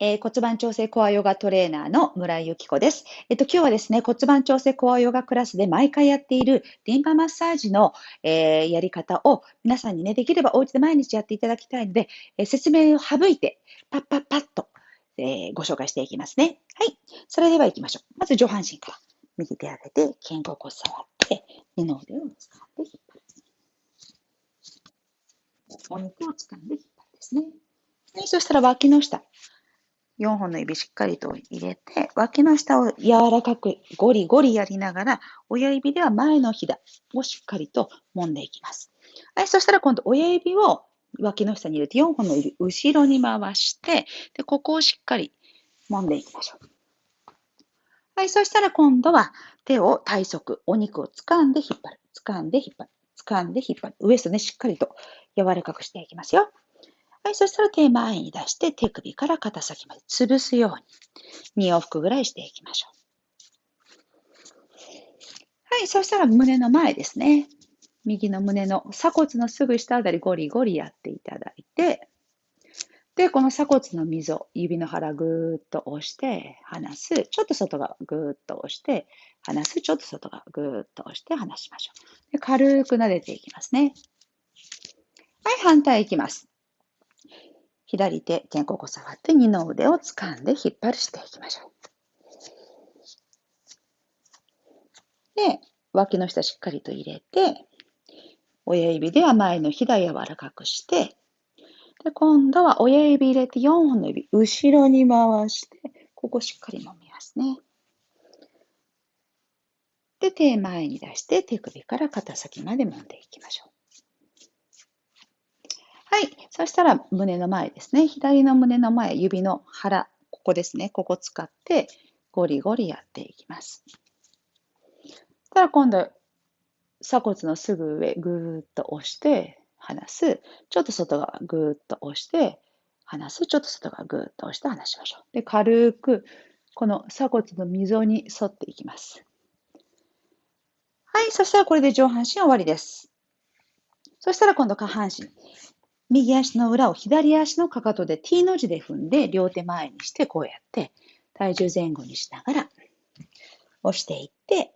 えー、骨盤調整コアヨガトレーナーの村井由紀子です。えっと、今日はですね、骨盤調整コアヨガクラスで毎回やっているリンパマッサージの、えー、やり方を皆さんにね、できればお家で毎日やっていただきたいので、えー、説明を省いて、パッパッパッと、えご紹介していきますね。はい。それでは行きましょう。まず上半身から。右手上げて、肩甲骨触って、二の腕を掴んで引っ張る。お肉を掴んで引っ張るですね。はい、そしたら脇の下。4本の指しっかりと入れて、脇の下を柔らかくゴリゴリやりながら、親指では前のひだをしっかりと揉んでいきます。はい、そしたら今度親指を脇の下に入れて4本の指後ろに回して、で、ここをしっかり揉んでいきましょう。はい、そしたら今度は手を体側、お肉を掴んで引っ張る。掴んで引っ張る。掴んで引っ張る。ウエストね、しっかりと柔らかくしていきますよ。はい、そしたら手前に出して手首から肩先まで潰すように2往復ぐらいしていきましょう。はい、そしたら胸の前ですね。右の胸の鎖骨のすぐ下あたりゴリゴリやっていただいて、で、この鎖骨の溝、指の腹ぐーっと押して離す。ちょっと外側ぐーっと押して離す。ちょっと外側ぐーっと押して離しましょう。で軽く撫でていきますね。はい、反対いきます。左手、肩甲骨触って二の腕を掴んで引っ張るしていきましょう。で、脇の下しっかりと入れて、親指では前のひだ柔らかくして、で、今度は親指入れて4本の指、後ろに回して、ここしっかり揉みますね。で、手前に出して手首から肩先まで揉んでいきましょう。はい。そしたら胸の前ですね。左の胸の前、指の腹、ここですね。ここ使ってゴリゴリやっていきます。たら今度、鎖骨のすぐ上、ぐーっと押して離す。ちょっと外側、ぐーっと押して離す。ちょっと外側、ぐーっと押して離しましょう。で、軽く、この鎖骨の溝に沿っていきます。はい。そしたらこれで上半身終わりです。そしたら今度下半身。右足の裏を左足のかかとで T の字で踏んで、両手前にして、こうやって、体重前後にしながら、押していって、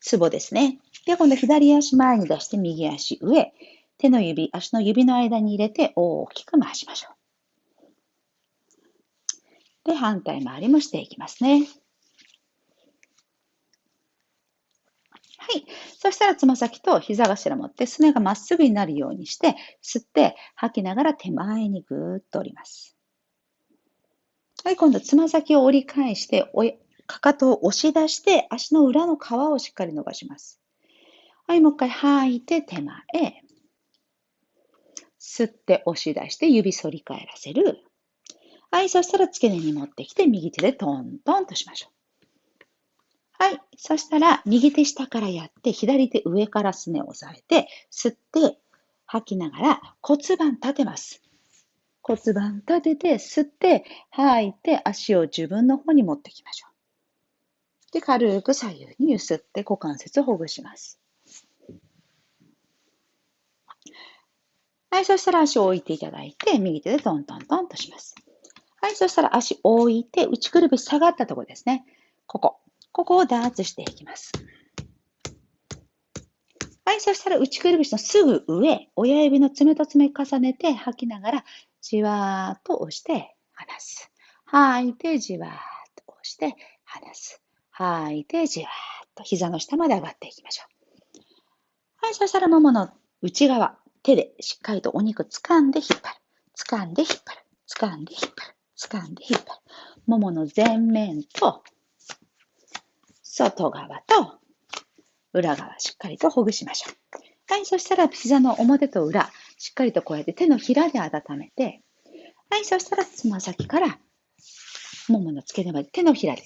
ツボですね。で、今度左足前に出して、右足上、手の指、足の指の間に入れて、大きく回しましょう。で、反対回りもしていきますね。はい。そしたらつま先と膝頭持ってすねがまっすぐになるようにして、吸って吐きながら手前にぐーっと折ります。はい、今度つま先を折り返して、かかとを押し出して足の裏の皮をしっかり伸ばします。はい、もう一回吐いて手前。吸って押し出して指反り返らせる。はい、そしたら付け根に持ってきて右手でトントンとしましょう。はい。そしたら、右手下からやって、左手上からすねを押さえて、吸って、吐きながら骨盤立てます。骨盤立てて、吸って、吐いて、足を自分の方に持ってきましょう。で、軽く左右に揺すって股関節をほぐします。はい、そしたら足を置いていただいて、右手でトントントンとします。はい、そしたら足を置いて、内くるぶし下がったところですね。ここ。ここをダーツしていきます。はい、そしたら内くるぶしのすぐ上、親指の爪と爪重ねて吐きながら、じわーっと押して離す。吐いてじわーっと押して離す。吐いてじわーっと膝の下まで上がっていきましょう。はい、そしたらももの内側、手でしっかりとお肉掴んで引っ張る。掴んで引っ張る。掴んで引っ張る。掴んで引っ張る。ももの前面と外側と裏側しっかりとほぐしましょう。はい、そしたら膝の表と裏、しっかりとこうやって手のひらで温めて、はい、そしたらつま先からももの付け根まで手のひらで、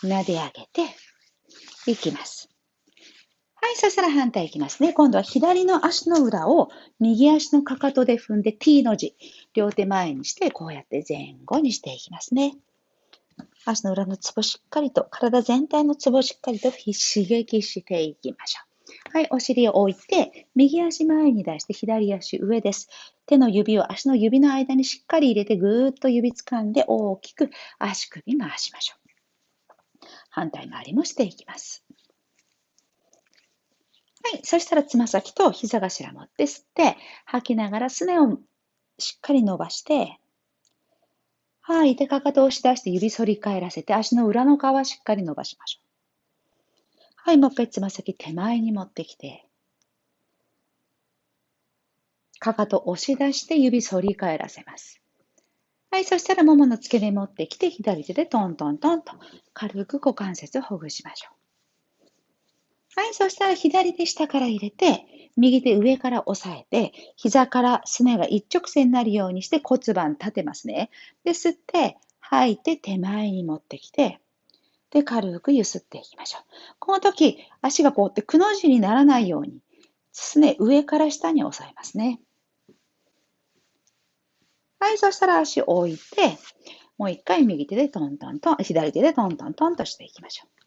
ふわっ撫で上げていきます。はい、そしたら反対いきますね。今度は左の足の裏を右足のかかとで踏んで T の字、両手前にしてこうやって前後にしていきますね。足の裏のツボしっかりと、体全体のツボしっかりと刺激していきましょう。はい、お尻を置いて、右足前に出して左足上です。手の指を足の指の間にしっかり入れて、ぐーっと指掴んで大きく足首回しましょう。反対回りもしていきます。はい、そしたらつま先と膝頭持って吸って、吐きながらすねをしっかり伸ばして、はい、でかかとを押し出して指反り返らせて、足の裏の皮しっかり伸ばしましょう。はい、もう一回つま先手前に持ってきて、かかと押し出して指反り返らせます。はい、そしたらももの付け根持ってきて、左手でトントントンと軽く股関節をほぐしましょう。はい、そしたら左手下から入れて、右手上から押さえて、膝からすねが一直線になるようにして骨盤立てますね。で、吸って、吐いて手前に持ってきて、で、軽く揺すっていきましょう。この時、足がこうってくの字にならないように、すね上から下に押さえますね。はい、そしたら足を置いて、もう一回右手でトントントン、左手でトントントンとしていきましょう。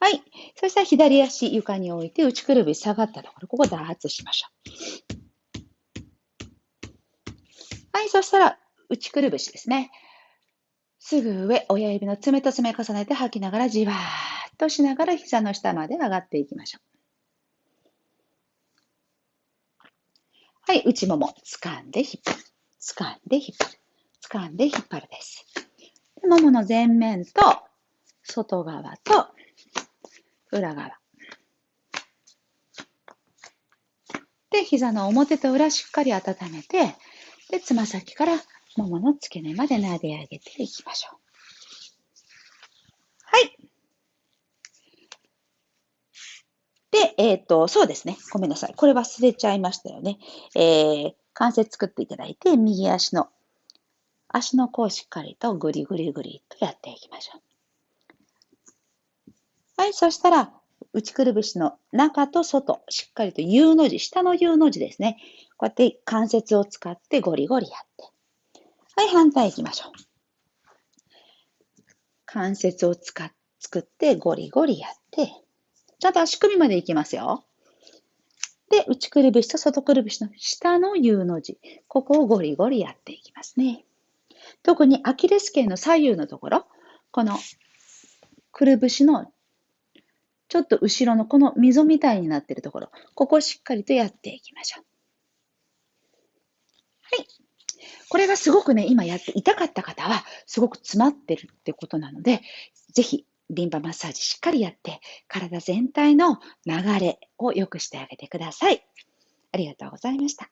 はい。そしたら左足床に置いて内くるぶし下がったところ、ここ打圧しましょう。はい。そしたら内くるぶしですね。すぐ上、親指の爪と爪重ねて吐きながらじわーっとしながら膝の下まで上がっていきましょう。はい。内もも掴んで引っ張る。掴んで引っ張る。掴んで引っ張るです。ももの前面と外側と裏側。で、膝の表と裏しっかり温めて、で、つま先からももの付け根まで撫で上げていきましょう。はい。で、えっ、ー、と、そうですね。ごめんなさい。これ忘れちゃいましたよね。えー、関節作っていただいて、右足の、足の甲をしっかりとぐりぐりぐりとやっていきましょう。はい、そしたら、内くるぶしの中と外、しっかりと U の字、下の U の字ですね。こうやって関節を使ってゴリゴリやって。はい、反対行きましょう。関節を使っ作ってゴリゴリやって、ちゃんと足首まで行きますよ。で、内くるぶしと外くるぶしの下の U の字。ここをゴリゴリやっていきますね。特にアキレス腱の左右のところ、このくるぶしのちょっと後ろのこの溝みたいになってるところ、ここをしっかりとやっていきましょう。はい。これがすごくね、今やって痛かった方は、すごく詰まってるってことなので、ぜひ、リンパマッサージしっかりやって、体全体の流れを良くしてあげてください。ありがとうございました。